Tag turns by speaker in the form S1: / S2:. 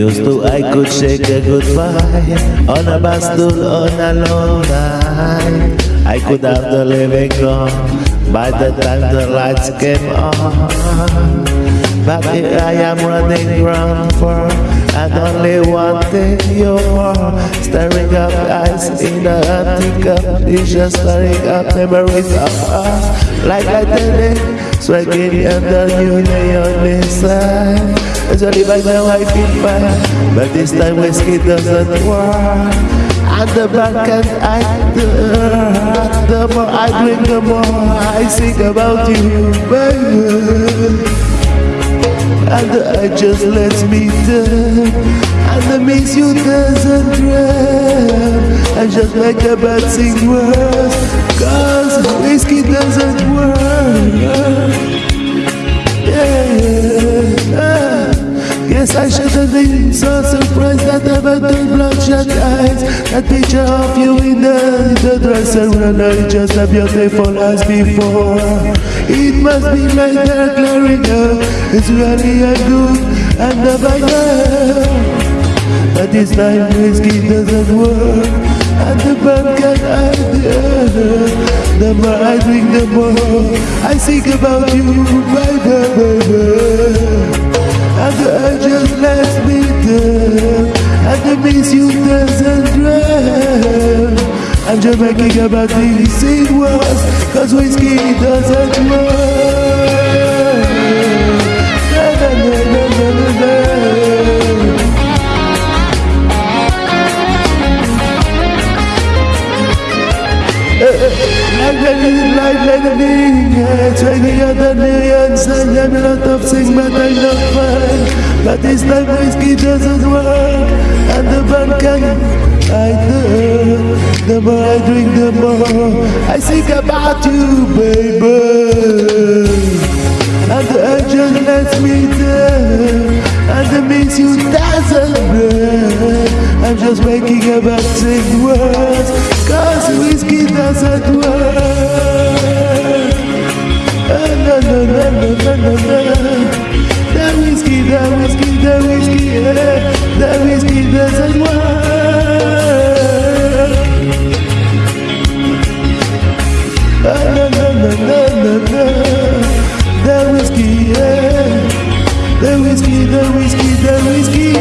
S1: Used to I could shake a goodbye on a bus stool on a long night. I could have the living gone by the time the lights came on. But here I am running round for and only one thing you are Staring up eyes in the empty cup It's just staring up memories of us Like lightning, swinging under you on inside It's only by now I feel fine But this time whiskey doesn't work. And the back and I The more I drink the more I think about you baby. And I just let me down And the miss you doesn't drown I just make a bad thing worse Cause whiskey doesn't work Have been so surprised that about the bloodshot eyes That picture of you in the, the dresser when I just as beautiful as before. It must be like they're clearing It's really a good and a bad But this time whiskey doesn't work And the can hide The more I drink the more I think about you, baby, baby urge just lets me down And the miss you doesn't drown I'm just making about this it was Cause whiskey doesn't na. But this time whiskey doesn't work And the band can I know The more I drink the more I think about you baby And the urge lets me down And the miss you doesn't burn I'm just making about things worse Cause whiskey doesn't work no, no, no, no, no, no, no. That whiskey, that whiskey, that whiskey, yeah. That whiskey doesn't work. ويسكي ذا ويسكي ذا ويسكي